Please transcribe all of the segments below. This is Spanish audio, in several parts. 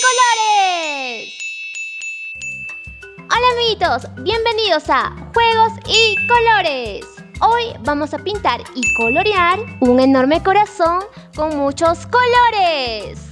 colores! Hola amiguitos, bienvenidos a Juegos y Colores. Hoy vamos a pintar y colorear un enorme corazón con muchos colores.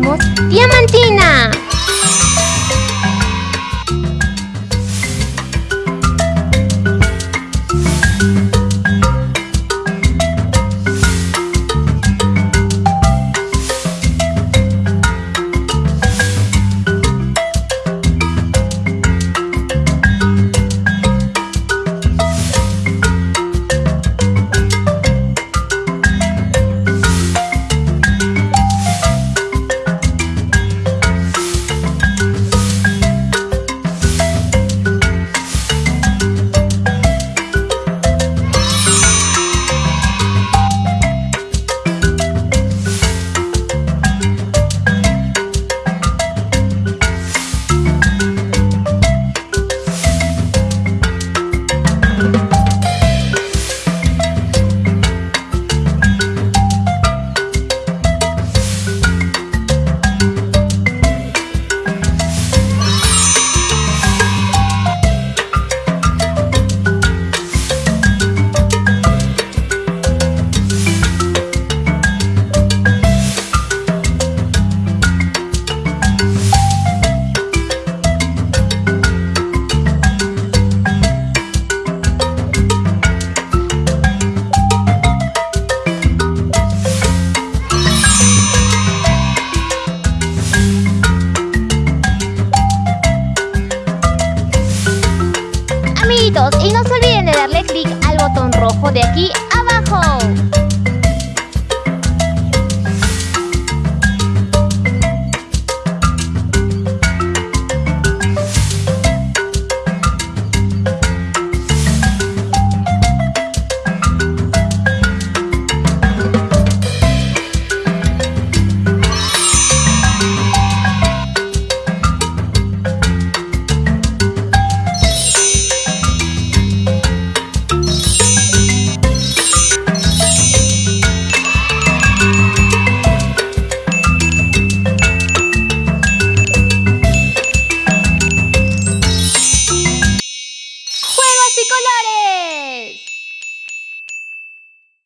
diamantina. y no se olviden de darle clic al botón rojo de aquí abajo.